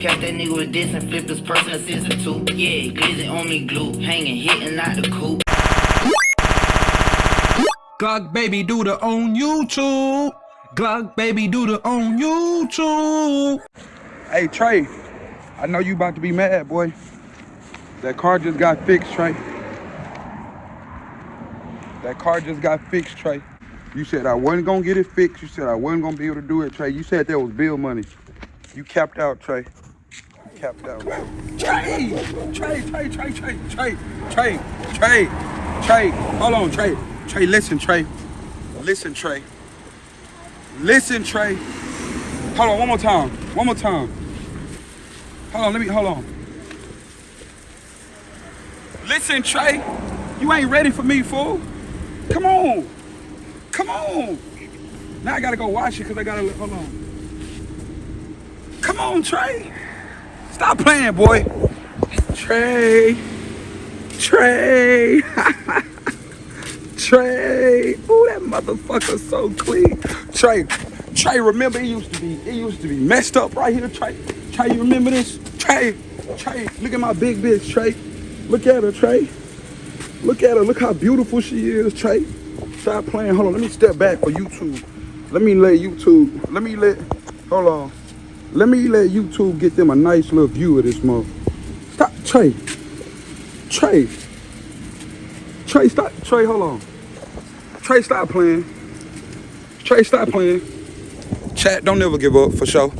Kept that nigga with this and flipped his person to season two. Yeah, glizzy on me glue, hanging, hitting out the coop. Glock baby do the on YouTube. Glock baby do the on YouTube. Hey Trey, I know you about to be mad, boy. That car just got fixed, Trey. That car just got fixed, Trey. You said I wasn't gonna get it fixed. You said I wasn't gonna be able to do it, Trey. You said there was bill money. You capped out, Trey. Capped out. Trey! Trey, Trey, Trey, Trey, Trey, Trey, Trey, Trey. Hold on, Trey. Trey, listen, Trey. Listen, Trey. Listen, Trey. Hold on, one more time. One more time. Hold on, let me, hold on. Listen, Trey. You ain't ready for me, fool. Come on. Come on. Now I gotta go wash it because I gotta, hold on. Come on, Trey. Stop playing, boy. Trey. Trey. Trey. Ooh, that motherfucker's so clean. Trey. Trey, remember it used to be, it used to be messed up right here, Trey. Trey, you remember this? Trey, Trey, look at my big bitch, Trey. Look at her, Trey. Look at her. Look how beautiful she is, Trey. Stop playing. Hold on. Let me step back for YouTube. Let me let YouTube. Let me let. Hold on. Let me let YouTube get them a nice little view of this mother. Stop, Trey. Trey. Trey, stop. Trey, hold on. Trey, stop playing. Trey, stop playing. Chat, don't never give up, for sure.